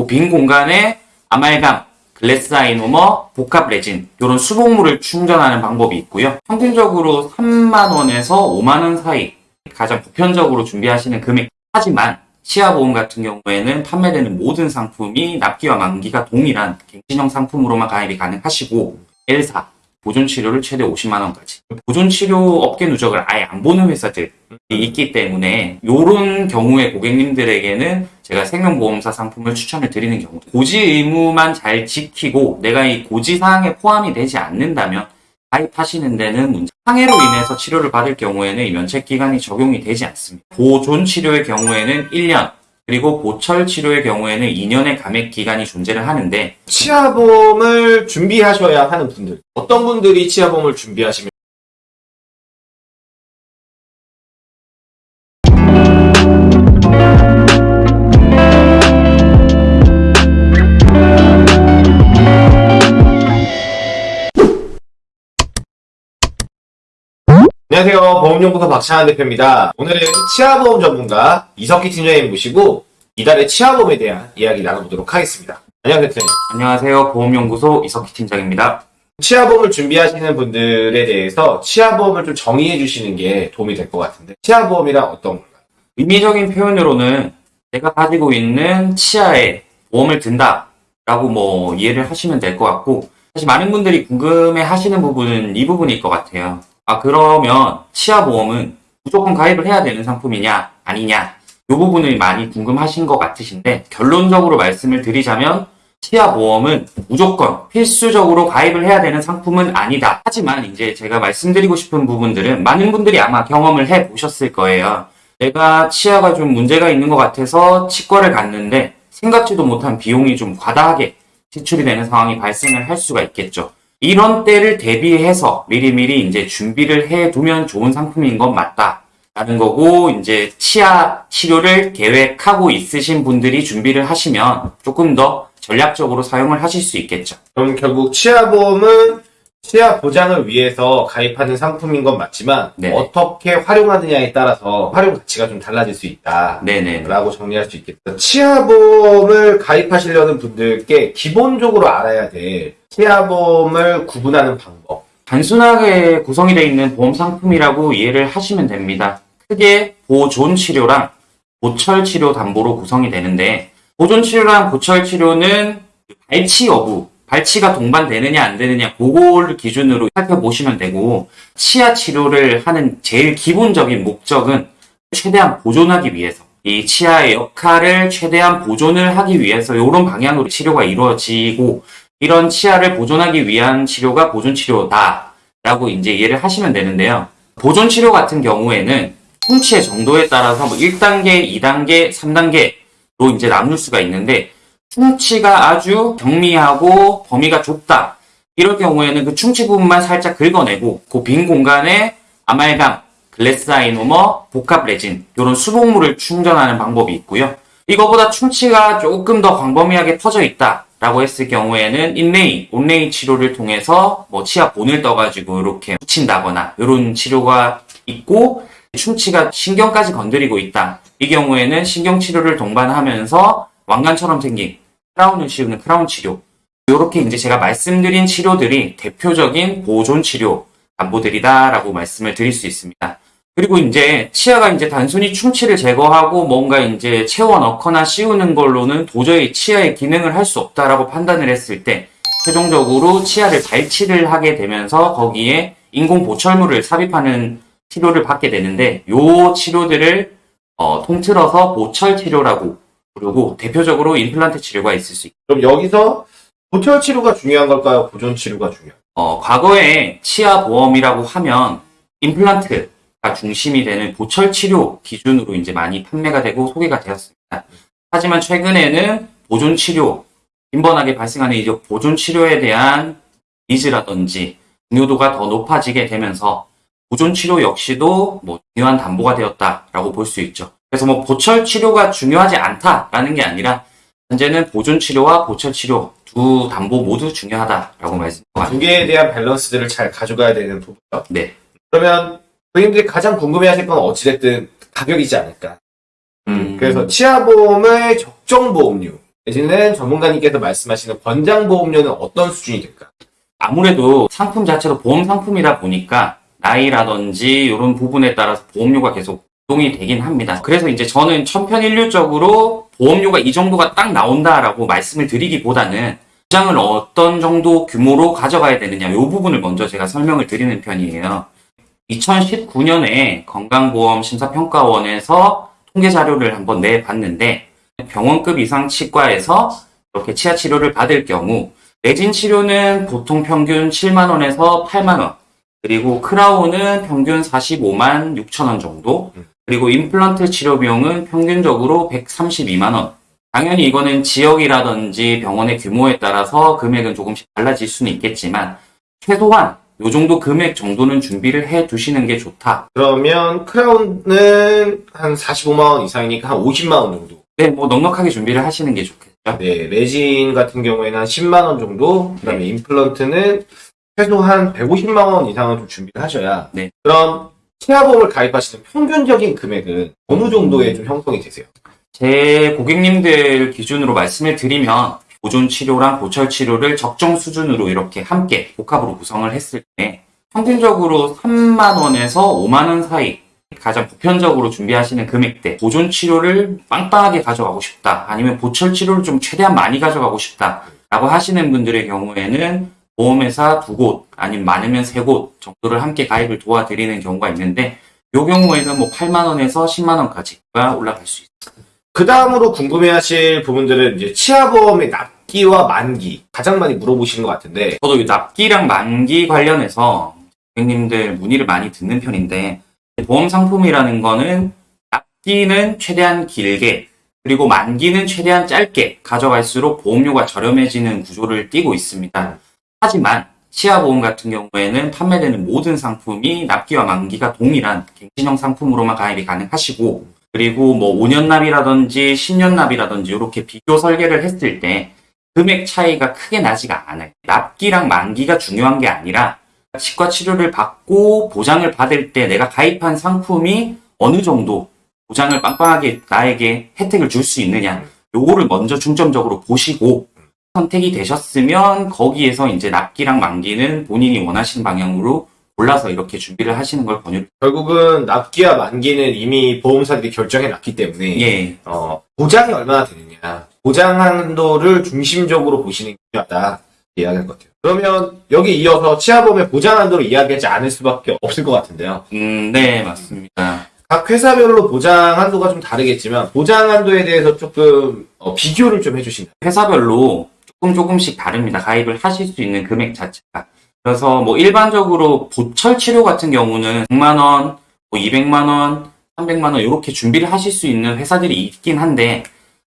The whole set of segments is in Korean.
그 빈 공간에 아말감, glass ionomer, 복합 레진 이런 수복물을 충전하는 방법이 있고요. 평균적으로 3만 원에서 5만 원 사이 가장 보편적으로 준비하시는 금액. 하지만 치아보험 같은 경우에는 판매되는 모든 상품이 납기와 만기가 동일한 갱신형 상품으로만 가입이 가능하시고 L4 보존 치료를 최대 50만 원까지. 보존 치료 업계 누적을 아예 안 보는 회사들이 있기 때문에 이런 경우에 고객님들에게는 제가 생명보험사 상품을 추천을 드리는 경우 고지 의무만 잘 지키고 내가 이 고지 사항에 포함이 되지 않는다면 가입하시는 데는 문제. 상해로 인해서 치료를 받을 경우에는 이 면책 기간이 적용이 되지 않습니다. 보존 치료의 경우에는 1년, 그리고 보철 치료의 경우에는 2년의 감액 기간이 존재를 하는데 치아보험을 준비하셔야 하는 분들. 어떤 분들이 치아보험을 준비하시면 안녕하세요. 보험연구소 박찬환 대표입니다. 오늘은 치아보험 전문가 이석기 팀장님 모시고 이달의 치아보험에 대한 이야기 나눠보도록 하겠습니다. 안녕하세요, 대표님. 안녕하세요. 보험연구소 이석희 팀장입니다. 치아보험을 준비하시는 분들에 대해서 치아보험을 좀 정의해 주시는 게 도움이 될 것 같은데 치아보험이란 어떤 건가요? 의미적인 표현으로는 내가 가지고 있는 치아에 보험을 든다 라고 뭐 이해를 하시면 될 것 같고 사실 많은 분들이 궁금해 하시는 부분은 이 부분일 것 같아요. 아 그러면 치아 보험은 무조건 가입을 해야 되는 상품이냐 아니냐 이 부분을 많이 궁금하신 것 같으신데 결론적으로 말씀을 드리자면 치아 보험은 무조건 필수적으로 가입을 해야 되는 상품은 아니다. 하지만 이제 제가 말씀드리고 싶은 부분들은 많은 분들이 아마 경험을 해 보셨을 거예요. 내가 치아가 좀 문제가 있는 것 같아서 치과를 갔는데 생각지도 못한 비용이 좀 과다하게 지출이 되는 상황이 발생을 할 수가 있겠죠. 이런 때를 대비해서 미리미리 이제 준비를 해 두면 좋은 상품인 건 맞다. 라는 거고, 이제 치아 치료를 계획하고 있으신 분들이 준비를 하시면 조금 더 전략적으로 사용을 하실 수 있겠죠. 그럼 결국 치아보험은 치아 보장을 위해서 가입하는 상품인 건 맞지만 네. 어떻게 활용하느냐에 따라서 활용 가치가 좀 달라질 수 있다. 네네. 라고 정리할 수 있겠다. 치아보험을 가입하시려는 분들께 기본적으로 알아야 될 치아보험을 구분하는 방법. 단순하게 구성이 되어 있는 보험 상품이라고 이해를 하시면 됩니다. 크게 보존 치료랑 보철 치료 담보로 구성이 되는데 보존 치료랑 보철 치료는 발치 여부, 발치가 동반되느냐 안 되느냐 그거를 기준으로 살펴보시면 되고 치아 치료를 하는 제일 기본적인 목적은 최대한 보존하기 위해서 이 치아의 역할을 최대한 보존을 하기 위해서 이런 방향으로 치료가 이루어지고 이런 치아를 보존하기 위한 치료가 보존 치료다 라고 이제 이해를 하시면 되는데요. 보존 치료 같은 경우에는 충치의 정도에 따라서 뭐 1단계, 2단계, 3단계로 이제 나눌 수가 있는데 충치가 아주 경미하고 범위가 좁다. 이럴 경우에는 그 충치 부분만 살짝 긁어내고 그 빈 공간에 아말감, 글래스 아이노머, 복합 레진 이런 수복물을 충전하는 방법이 있고요. 이거보다 충치가 조금 더 광범위하게 퍼져 있다 라고 했을 경우에는 인레이, 온레이 치료를 통해서 뭐 치아 본을 떠가지고 이렇게 붙인다거나 이런 치료가 있고 충치가 신경까지 건드리고 있다. 이 경우에는 신경 치료를 동반하면서 왕관처럼 생긴 크라운을 씌우는 크라운 치료. 이렇게 이제 제가 말씀드린 치료들이 대표적인 보존 치료 담보들이다라고 말씀을 드릴 수 있습니다. 그리고 이제 치아가 이제 단순히 충치를 제거하고 뭔가 이제 채워 넣거나 씌우는 걸로는 도저히 치아의 기능을 할 수 없다라고 판단을 했을 때 최종적으로 치아를 발치를 하게 되면서 거기에 인공 보철물을 삽입하는 치료를 받게 되는데 요 치료들을 어, 통틀어서 보철 치료라고 부르고 대표적으로 임플란트 치료가 있을 수 있고 그럼 여기서 보철 치료가 중요한 걸까요? 보존 치료가 중요한 어, 과거에 치아 보험이라고 하면 임플란트가 중심이 되는 보철 치료 기준으로 이제 많이 판매가 되고 소개가 되었습니다. 하지만 최근에는 보존 치료, 빈번하게 발생하는 이제 보존 치료에 대한 니즈라든지 중요도가 더 높아지게 되면서 보존 치료 역시도 뭐 중요한 담보가 되었다라고 볼 수 있죠. 그래서 뭐 보철 치료가 중요하지 않다라는 게 아니라 현재는 보존 치료와 보철 치료 두 담보 모두 중요하다라고 말씀드립니다. 두 개에 대한 밸런스들을 잘 가져가야 되는 부분이죠. 네. 그러면 고객님들이 가장 궁금해하실 건 어찌됐든 가격이지 않을까. 음, 그래서 치아보험의 적정 보험료 내지는 전문가님께서 말씀하시는 권장보험료는 어떤 수준이 될까? 아무래도 상품 자체도 보험 상품이다 보니까 나이라든지 이런 부분에 따라서 보험료가 계속 동이 되긴 합니다. 그래서 이제 저는 천편일률적으로 보험료가 이 정도가 딱 나온다라고 말씀을 드리기보다는 보장을 어떤 정도 규모로 가져가야 되느냐 이 부분을 먼저 제가 설명을 드리는 편이에요. 2019년에 건강보험 심사평가원에서 통계 자료를 한번 내봤는데 병원급 이상 치과에서 이렇게 치아 치료를 받을 경우 내진 치료는 보통 평균 7만 원에서 8만 원, 그리고 크라운은 평균 45만 6천 원 정도, 그리고 임플란트 치료 비용은 평균적으로 132만 원. 당연히 이거는 지역이라든지 병원의 규모에 따라서 금액은 조금씩 달라질 수는 있겠지만 최소한 요 정도 금액 정도는 준비를 해 두시는 게 좋다. 그러면 크라운은 한 45만원 이상이니까 한 50만원 정도. 네, 뭐 넉넉하게 준비를 하시는 게 좋겠죠. 네, 레진 같은 경우에는 한 10만원 정도. 그 다음에 임플란트는 최소 한 150만원 이상은 좀 준비를 하셔야. 네. 그럼 치아보험을 가입하시는 평균적인 금액은 어느 정도에 좀 형성이 되세요? 제 고객님들 기준으로 말씀을 드리면 보존 치료랑 보철 치료를 적정 수준으로 이렇게 함께 복합으로 구성을 했을 때 평균적으로 3만 원에서 5만 원 사이 가장 보편적으로 준비하시는 금액대 보존 치료를 빵빵하게 가져가고 싶다. 아니면 보철 치료를 좀 최대한 많이 가져가고 싶다 라고 하시는 분들의 경우에는 보험회사 두 곳 아니면 많으면 세 곳 정도를 함께 가입을 도와드리는 경우가 있는데 이 경우에는 뭐 8만 원에서 10만 원까지가 올라갈 수 있습니다. 그 다음으로 궁금해하실 부분들은 이제 치아보험의 납기와 만기 가장 많이 물어보시는 것 같은데 저도 이 납기랑 만기 관련해서 고객님들 문의를 많이 듣는 편인데 보험 상품이라는 거는 납기는 최대한 길게 그리고 만기는 최대한 짧게 가져갈수록 보험료가 저렴해지는 구조를 띠고 있습니다. 하지만 치아보험 같은 경우에는 판매되는 모든 상품이 납기와 만기가 동일한 갱신형 상품으로만 가입이 가능하시고 그리고 뭐 5년 납이라든지 10년 납이라든지 이렇게 비교 설계를 했을 때 금액 차이가 크게 나지가 않아요. 납기랑 만기가 중요한 게 아니라 치과 치료를 받고 보장을 받을 때 내가 가입한 상품이 어느 정도 보장을 빵빵하게 나에게 혜택을 줄 수 있느냐. 요거를 먼저 중점적으로 보시고 선택이 되셨으면 거기에서 이제 납기랑 만기는 본인이 원하시는 방향으로 골라서 이렇게 준비를 하시는 걸 권유. 결국은 납기와 만기는 이미 보험사들이 결정해 놨기 때문에 예. 어, 보장이 얼마나 되느냐 보장 한도를 중심적으로 보시는 게 중요하다 이야기한 것 같아요. 그러면 여기 이어서 치아보험의 보장 한도를 이야기하지 않을 수밖에 없을 것 같은데요. 음, 네, 맞습니다. 각 회사별로 보장 한도가 좀 다르겠지만 보장 한도에 대해서 조금 어, 비교를 좀 해주신다. 회사별로 조금 조금씩 다릅니다. 가입을 하실 수 있는 금액 자체가. 그래서 뭐 일반적으로 보철 치료 같은 경우는 100만 원, 뭐 200만 원, 300만 원 이렇게 준비를 하실 수 있는 회사들이 있긴 한데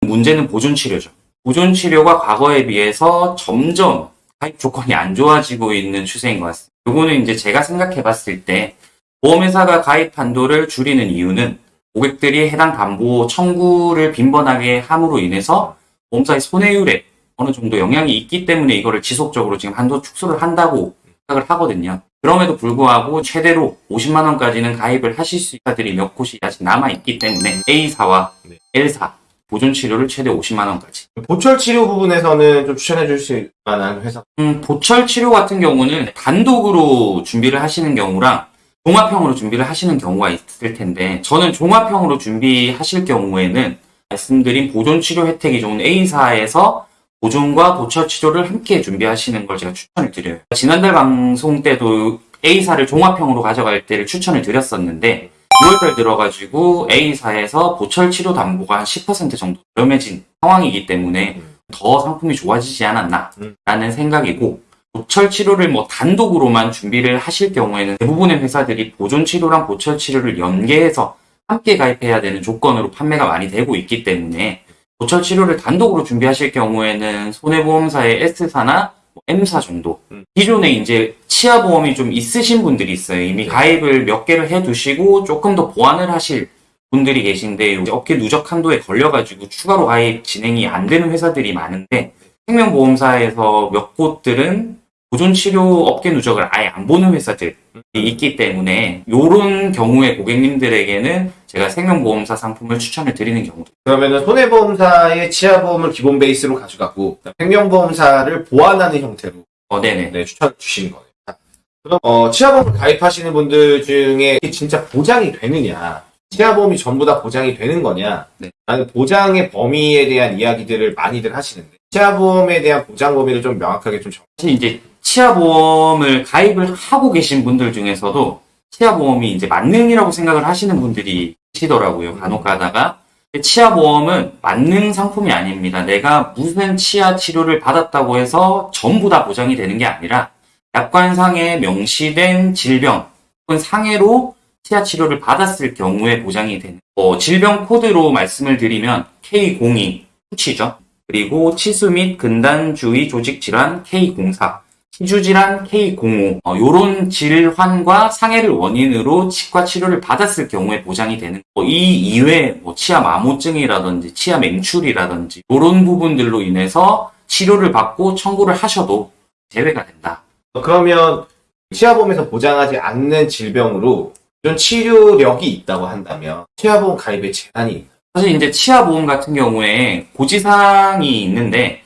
문제는 보존 치료죠. 보존 치료가 과거에 비해서 점점 가입 조건이 안 좋아지고 있는 추세인 것 같습니다. 요거는 이제 제가 생각해 봤을 때 보험회사가 가입 한도를 줄이는 이유는 고객들이 해당 담보 청구를 빈번하게 함으로 인해서 보험사의 손해율에 어느 정도 영향이 있기 때문에 이거를 지속적으로 지금 한도 축소를 한다고 생각을 하거든요. 그럼에도 불구하고 최대로 50만 원까지는 가입을 하실 수 있는 사들이 몇 곳이 아직 남아 있기 때문에 A사와 네. L사 보존 치료를 최대 50만 원까지. 보철 치료 부분에서는 좀 추천해 주실 만한 회사. 음, 보철 치료 같은 경우는 단독으로 준비를 하시는 경우랑 종합형으로 준비를 하시는 경우가 있을 텐데 저는 종합형으로 준비하실 경우에는 말씀드린 보존 치료 혜택이 좋은 A사에서 보존과 보철 치료를 함께 준비하시는 걸 제가 추천을 드려요. 지난달 방송 때도 A사를 종합형으로 가져갈 때를 추천을 드렸었는데 6월달 들어가지고 A사에서 보철 치료 담보가 한 10% 정도 저렴해진 상황이기 때문에 더 상품이 좋아지지 않았나라는 생각이고 보철 치료를 뭐 단독으로만 준비를 하실 경우에는 대부분의 회사들이 보존 치료랑 보철 치료를 연계해서 함께 가입해야 되는 조건으로 판매가 많이 되고 있기 때문에 보철 치료를 단독으로 준비하실 경우에는 손해보험사의 S사나 뭐 M사 정도 음. 기존에 이제 치아보험이 좀 있으신 분들이 있어요. 이미 네. 가입을 몇 개를 해두시고 조금 더 보완을 하실 분들이 계신데 업계 누적 한도에 걸려가지고 추가로 가입 진행이 안 되는 회사들이 많은데 생명보험사에서 몇 곳들은 보존 치료 업계 누적을 아예 안 보는 회사들이 있기 때문에 이런 경우에 고객님들에게는 제가 생명보험사 상품을 추천을 드리는 경우도 그러면은 손해보험사의 치아보험을 기본 베이스로 가져가고 생명보험사를 보완하는 형태로 어, 네네. 네, 추천 주시는 거예요. 자, 그럼 어, 치아보험을 가입하시는 분들 중에 진짜 보장이 되느냐? 치아보험이 전부 다 보장이 되는 거냐? 네. 라는 보장의 범위에 대한 이야기들을 많이들 하시는데 치아보험에 대한 보장 범위를 좀 명확하게 좀 정. 사실 이제 치아보험을 가입을 하고 계신 분들 중에서도 치아보험이 이제 만능이라고 생각을 하시는 분들이 계시더라고요. 간혹 가다가. 치아 보험은 만능 상품이 아닙니다. 내가 무슨 치아 치료를 받았다고 해서 전부 다 보장이 되는 게 아니라 약관상에 명시된 질병 혹은 상해로 치아 치료를 받았을 경우에 보장이 되는 어, 질병 코드로 말씀을 드리면 K02 후치죠. 그리고 치수 및 근단주의 조직 질환 K04 치주질환 K05 어, 요런 질환과 상해를 원인으로 치과 치료를 받았을 경우에 보장이 되는 거. 이 이외에 뭐 치아 마모증이라든지 치아 맹출이라든지 이런 부분들로 인해서 치료를 받고 청구를 하셔도 제외가 된다. 그러면 치아보험에서 보장하지 않는 질병으로 좀 치료력이 있다고 한다면 치아보험 가입의 제한이 사실 이제 치아보험 같은 경우에 고지사항이 있는데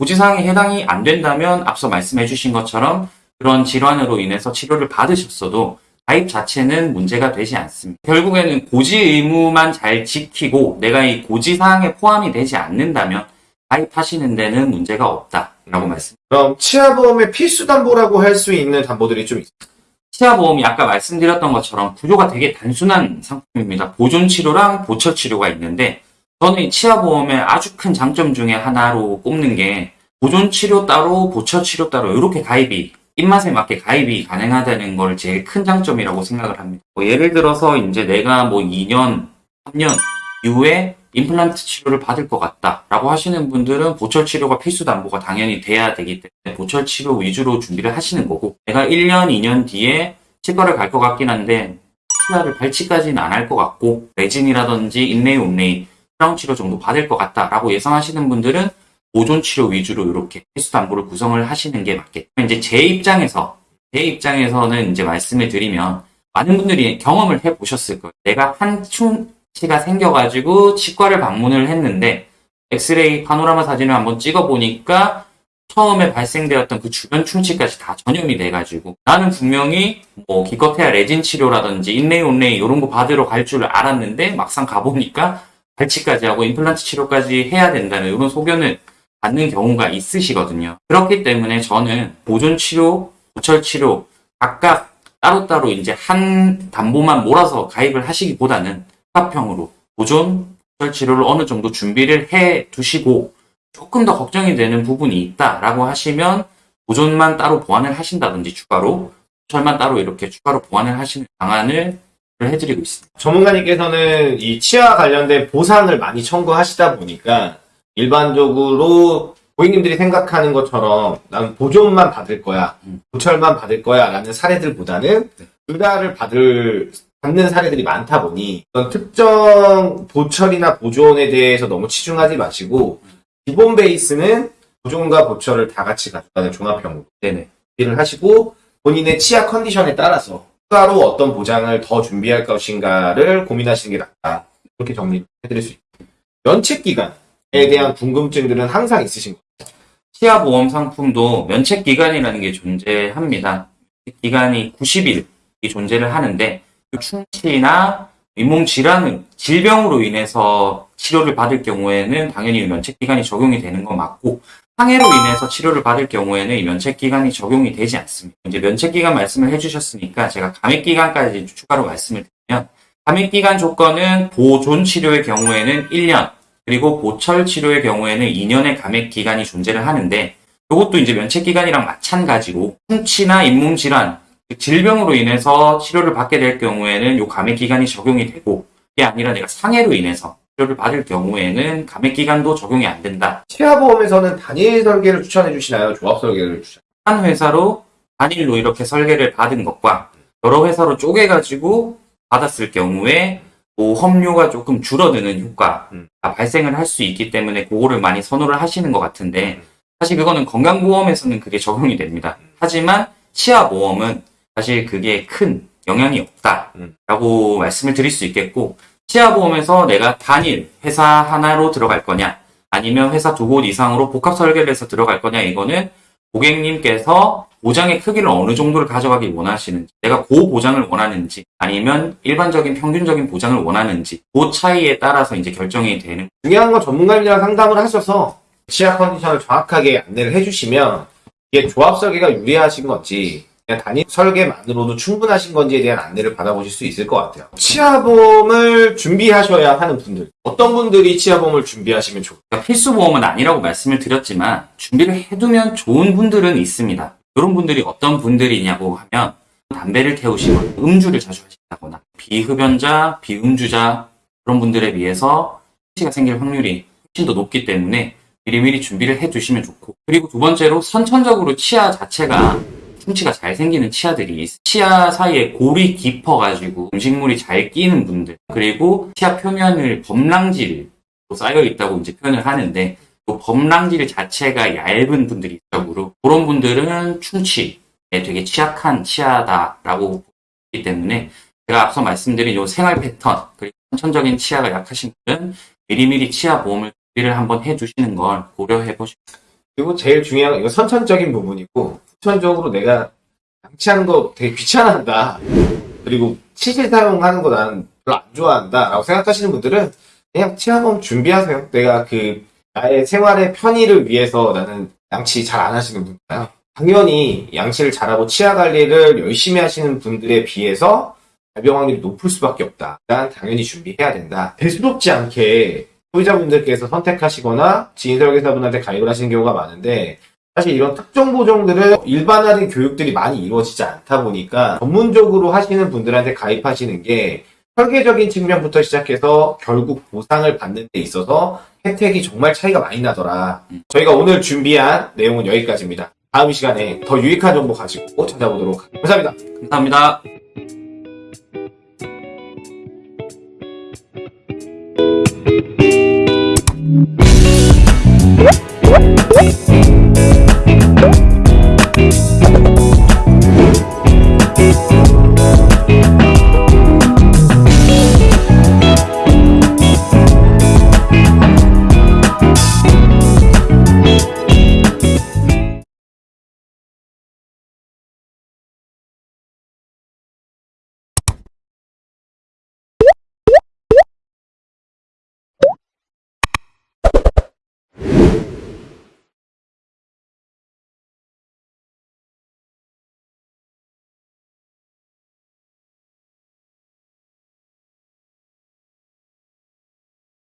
고지사항에 해당이 안 된다면 앞서 말씀해 주신 것처럼 그런 질환으로 인해서 치료를 받으셨어도 가입 자체는 문제가 되지 않습니다. 결국에는 고지 의무만 잘 지키고 내가 이 고지 사항에 포함이 되지 않는다면 가입하시는 데는 문제가 없다라고 말씀. 그럼 치아 보험의 필수 담보라고 할 수 있는 담보들이 좀 있어요. 치아 보험이 아까 말씀드렸던 것처럼 구조가 되게 단순한 상품입니다. 보존 치료랑 보철 치료가 있는데 저는 이 치아보험의 아주 큰 장점 중에 하나로 꼽는 게 보존 치료 따로 보철 치료 따로 이렇게 가입이 입맛에 맞게 가입이 가능하다는 걸 제일 큰 장점이라고 생각을 합니다. 뭐 예를 들어서 이제 내가 뭐 2년, 3년 이후에 임플란트 치료를 받을 것 같다라고 하시는 분들은 보철 치료가 필수 담보가 당연히 돼야 되기 때문에 보철 치료 위주로 준비를 하시는 거고 내가 1년, 2년 뒤에 치과를 갈 것 같긴 한데 치아를 발치까지는 안 할 것 같고 레진이라든지 inlay, onlay, 크라운 치료 정도 받을 것 같다라고 예상하시는 분들은 보존 치료 위주로 이렇게 필수 담보를 구성을 하시는 게 맞겠죠. 이제 제 입장에서 제 입장에서는 이제 말씀을 드리면 많은 분들이 경험을 해 보셨을 거예요. 내가 한 충치가 생겨가지고 치과를 방문을 했는데 엑스레이 파노라마 사진을 한번 찍어 보니까 처음에 발생되었던 그 주변 충치까지 다 전염이 돼가지고 나는 분명히 뭐 기껏해야 레진 치료라든지 인레이 온레이 이런 거 받으러 갈 줄 알았는데 막상 가보니까 발치까지 하고 임플란트 치료까지 해야 된다는 이런 소견을 받는 경우가 있으시거든요. 그렇기 때문에 저는 보존 치료, 보철 치료 각각 따로따로 이제 한 담보만 몰아서 가입을 하시기보다는 합형으로 보존, 보철 치료를 어느 정도 준비를 해 두시고 조금 더 걱정이 되는 부분이 있다라고 하시면 보존만 따로 보완을 하신다든지 추가로 보철만 따로 이렇게 추가로 보완을 하시는 방안을 해드리고 있습니다. 전문가님께서는 이 치아 관련된 보상을 많이 청구하시다 보니까 일반적으로 고객님들이 생각하는 것처럼 난 보존만 받을 거야, 음. 보철만 받을 거야 라는 사례들보다는 네. 둘다를 받을 받는 사례들이 많다 보니 어떤 특정 보철이나 보존에 대해서 너무 치중하지 마시고 기본 베이스는 보존과 보철을 다 같이 가져가는 종합형으로 네네. 준비를 하시고 본인의 치아 컨디션에 따라서 추가로 어떤 보장을 더 준비할 것인가를 고민하시는 게 낫다. 이렇게 정리해드릴 수 있습니다. 면책 기간에 대한 궁금증들은 항상 있으신 거예요. 치아보험 상품도 면책 기간이라는 게 존재합니다. 기간이 90일이 존재를 하는데 그 충치나 잇몸 질환은 질병으로 인해서 치료를 받을 경우에는 당연히 면책 기간이 적용이 되는 거 맞고 상해로 인해서 치료를 받을 경우에는 이 면책 기간이 적용이 되지 않습니다. 이제 면책 기간 말씀을 해주셨으니까 제가 감액 기간까지 추가로 말씀을 드리면 감액 기간 조건은 보존 치료의 경우에는 1년 그리고 보철 치료의 경우에는 2년의 감액 기간이 존재를 하는데 이것도 이제 면책 기간이랑 마찬가지로 충치나 잇몸 질환 즉 질병으로 인해서 치료를 받게 될 경우에는 요 감액 기간이 적용이 되고 이게 아니라 내가 상해로 인해서 치료를 받을 경우에는 감액 기간도 적용이 안 된다. 치아보험에서는 단일 설계를 추천해 주시나요? 조합 설계를 추천? 한 회사로 단일로 이렇게 설계를 받은 것과 여러 회사로 쪼개가지고 받았을 경우에 보험료가 조금 줄어드는 효과가 음. 발생을 할 수 있기 때문에 그거를 많이 선호를 하시는 것 같은데 사실 그거는 건강보험에서는 그게 적용이 됩니다. 하지만 치아보험은 사실 그게 큰 영향이 음. 없다라고 말씀을 드릴 수 있겠고 치아보험에서 내가 단일 회사 하나로 들어갈 거냐, 아니면 회사 두 곳 이상으로 복합 설계를 해서 들어갈 거냐, 이거는 고객님께서 보장의 크기를 어느 정도를 가져가기 원하시는지, 내가 고 보장을 원하는지, 아니면 일반적인 평균적인 보장을 원하는지, 그 차이에 따라서 이제 결정이 되는 중요한 건 전문가님이랑 상담을 하셔서 치아 컨디션을 정확하게 안내를 해주시면 이게 조합 설계가 유리하신 건지 단위 설계만으로도 충분하신 건지에 대한 안내를 받아보실 수 있을 것 같아요. 치아보험을 준비하셔야 하는 분들 어떤 분들이 치아보험을 준비하시면 좋을까요? 그러니까 필수 보험은 아니라고 말씀을 드렸지만 준비를 해두면 좋은 분들은 있습니다. 이런 분들이 어떤 분들이냐고 하면 담배를 태우시거나 음주를 자주 하신다거나 비흡연자, 비음주자 그런 분들에 비해서 치가 생길 확률이 훨씬 더 높기 때문에 미리미리 준비를 해두시면 좋고 그리고 두 번째로 선천적으로 치아 자체가 충치가 잘 생기는 치아들이 있어요. 치아 사이에 골이 깊어가지고 음식물이 잘 끼는 분들 그리고 치아 표면을 범랑질 쌓여 있다고 이제 표현을 하는데 그 범랑질 자체가 얇은 분들이 있다고 그런 분들은 충치에 되게 취약한 치아다라고 보기 때문에 제가 앞서 말씀드린 요 생활 패턴 그리고 선천적인 치아가 약하신 분은 미리미리 치아 보험을 준비를 한번 해주시는 걸 고려해 보시고 그리고 제일 중요한 건 이거 선천적인 부분이고 후천적으로 내가 양치하는 거 되게 귀찮아한다. 그리고 치실 사용하는 거 나는 별로 안 좋아한다. 라고 생각하시는 분들은 그냥 치아보험 준비하세요. 내가 그 나의 생활의 편의를 위해서 나는 양치 잘 안 하시는 분이잖아요. 당연히 양치를 잘하고 치아 관리를 열심히 하시는 분들에 비해서 발병 확률이 높을 수밖에 없다. 일단 당연히 준비해야 된다. 대수롭지 않게 소비자분들께서 선택하시거나 지인 설계사분한테 가입을 하시는 경우가 많은데 사실 이런 특정 보정들은 일반화된 교육들이 많이 이루어지지 않다 보니까 전문적으로 하시는 분들한테 가입하시는 게 설계적인 측면부터 시작해서 결국 보상을 받는 데 있어서 혜택이 정말 차이가 많이 나더라. 저희가 오늘 준비한 내용은 여기까지입니다. 다음 시간에 더 유익한 정보 가지고 찾아보도록 하겠습니다. 감사합니다. 감사합니다. Oh.